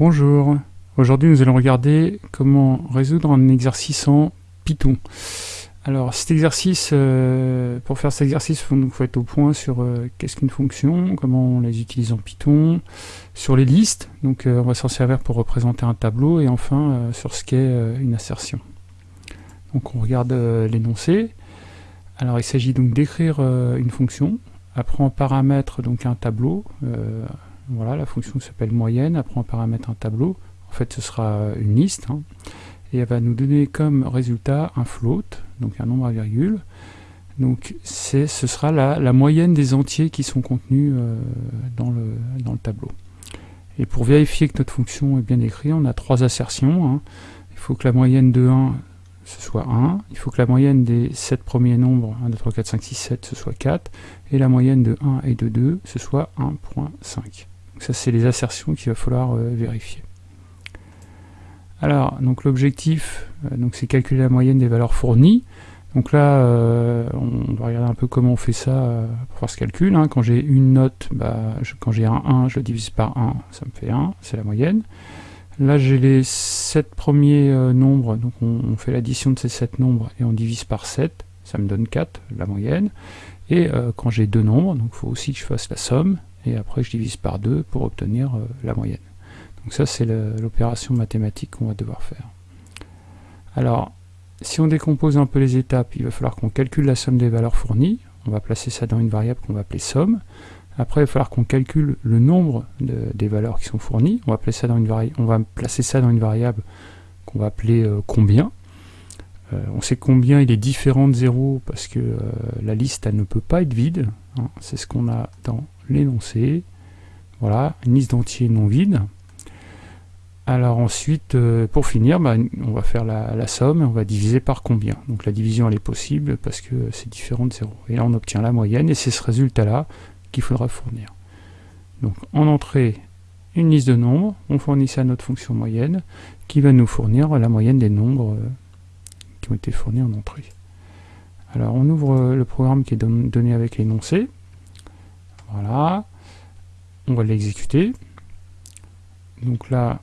Bonjour, aujourd'hui nous allons regarder comment résoudre un exercice en Python. Alors cet exercice, euh, pour faire cet exercice, il faut, être au point sur euh, qu'est-ce qu'une fonction, comment on les utilise en Python, sur les listes, donc euh, on va s'en servir pour représenter un tableau, et enfin sur ce qu'est une assertion. Donc on regarde l'énoncé. Alors il s'agit donc d'écrire une fonction, après en paramètre donc un tableau, voilà, la fonction s'appelle moyenne, après on paramètre un tableau, en fait ce sera une liste, hein. et elle va nous donner comme résultat un float, donc un nombre à virgule, donc ce sera la, moyenne des entiers qui sont contenus euh, dans, le, dans le tableau. Et pour vérifier que notre fonction est bien écrite, on a trois assertions. Hein. Il faut que la moyenne de 1 ce soit 1, il faut que la moyenne des 7 premiers nombres, 1, 2, 3, 4, 5, 6, 7, ce soit 4, et la moyenne de 1 et de 2, ce soit 1.5 ça, c'est les assertions qu'il va falloir euh, vérifier. Alors, donc l'objectif, euh, donc c'est calculer la moyenne des valeurs fournies. Donc là, euh, on va regarder un peu comment on fait ça pour faire ce calcul. Hein. Quand j'ai une note, bah, quand j'ai un 1, je le divise par 1, ça me fait 1, c'est la moyenne. Là, j'ai les 7 premiers nombres, donc on, fait l'addition de ces 7 nombres et on divise par 7, ça me donne 4, la moyenne. Et quand j'ai deux nombres, donc il faut aussi que je fasse la somme, et après je divise par 2 pour obtenir euh, la moyenne. Donc ça c'est l'opération mathématique qu'on va devoir faire. Alors, si on décompose un peu les étapes, il va falloir qu'on calcule la somme des valeurs fournies, on va placer ça dans une variable qu'on va appeler somme, après il va falloir qu'on calcule le nombre des valeurs qui sont fournies, on va, placer ça dans une on va placer ça dans une variable qu'on va appeler euh, combien, euh, on sait combien il est différent de 0 parce que la liste elle ne peut pas être vide, hein. c'est ce qu'on a dans l'énoncé. Voilà, une liste d'entiers non vide. Alors ensuite, euh, pour finir, bah, on va faire la, somme et on va diviser par combien. Donc la division elle est possible parce que c'est différent de 0. Et là on obtient la moyenne et c'est ce résultat-là qu'il faudra fournir. Donc en entrée, une liste de nombres, on fournit ça à notre fonction moyenne qui va nous fournir la moyenne des nombres euh, qui ont été fournis en entrée. Alors on ouvre le programme qui est donné avec l'énoncé. Voilà. On va l'exécuter. Donc là,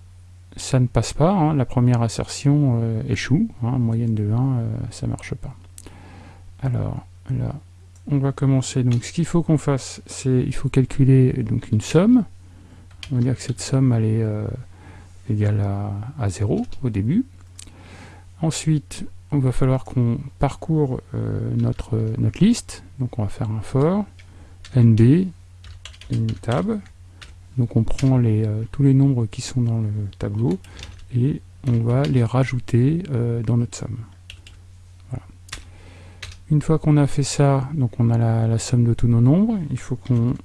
ça ne passe pas. Hein. La première assertion euh, échoue. Hein. Moyenne de 1, euh, ça ne marche pas. Alors, là, on va commencer. Donc, ce qu'il faut qu'on fasse, c'est il faut calculer donc une somme. On va dire que cette somme, est euh, égale à, à 0 au début. Ensuite, on va falloir qu'on parcourt notre, notre liste. Donc, on va faire un for NB, une tab. Donc on prend les, euh, tous les nombres qui sont dans le tableau et on va les rajouter euh, dans notre somme. Une fois qu'on a fait ça, donc on a la, somme de tous nos nombres, il faut qu'on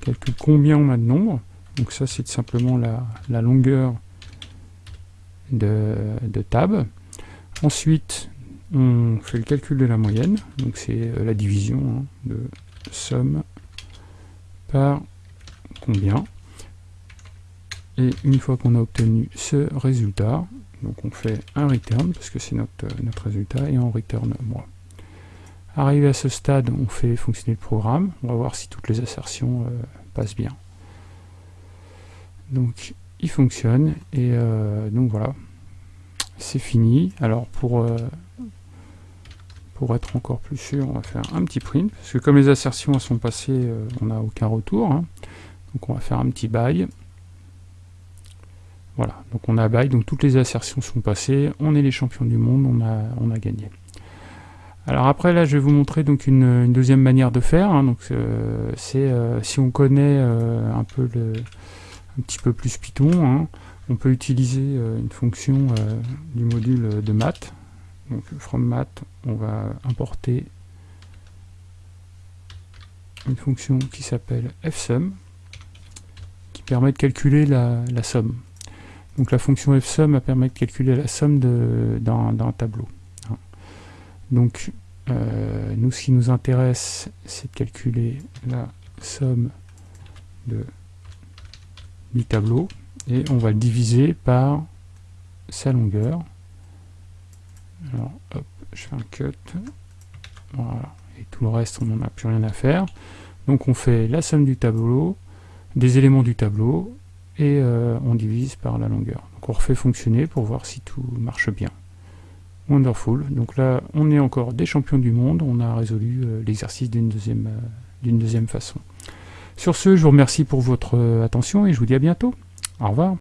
calcule combien on a de nombres. Donc ça c'est simplement la, longueur de, tab. Ensuite, on fait le calcul de la moyenne, donc c'est euh, la division hein, de somme par combien. Et une fois qu'on a obtenu ce résultat, donc on fait un return, parce que c'est notre, notre résultat, et on return moi. Arrivé à ce stade, on fait fonctionner le programme. On va voir si toutes les assertions euh, passent bien. Donc, il fonctionne, et euh, donc voilà, c'est fini. Alors, pour, euh, pour être encore plus sûr, on va faire un petit print, parce que comme les assertions sont passées, euh, on n'a aucun retour. Hein. Donc on va faire un petit bail. Voilà, donc on a bail, donc toutes les assertions sont passées, on est les champions du monde, on a, on a gagné. Alors après là je vais vous montrer donc une, deuxième manière de faire, hein. donc euh, c'est euh, si on connaît un peu le, un petit peu plus Python, hein, on peut utiliser une fonction du module de maths, donc from math, on va importer une fonction qui s'appelle fsum, qui permet de calculer la, somme. Donc la fonction fsum permet de calculer la somme d'un tableau. Hein. Donc euh, nous, ce qui nous intéresse, c'est de calculer la somme du tableau, et on va le diviser par sa longueur. Alors, hop, je fais un cut. Voilà. Et tout le reste, on n'en a plus rien à faire. Donc on fait la somme du tableau, des éléments du tableau, et euh, on divise par la longueur. Donc on refait fonctionner pour voir si tout marche bien. Wonderful. Donc là, on est encore des champions du monde. On a résolu euh, l'exercice d'une deuxième, deuxième façon. Sur ce, je vous remercie pour votre attention et je vous dis à bientôt. Au revoir.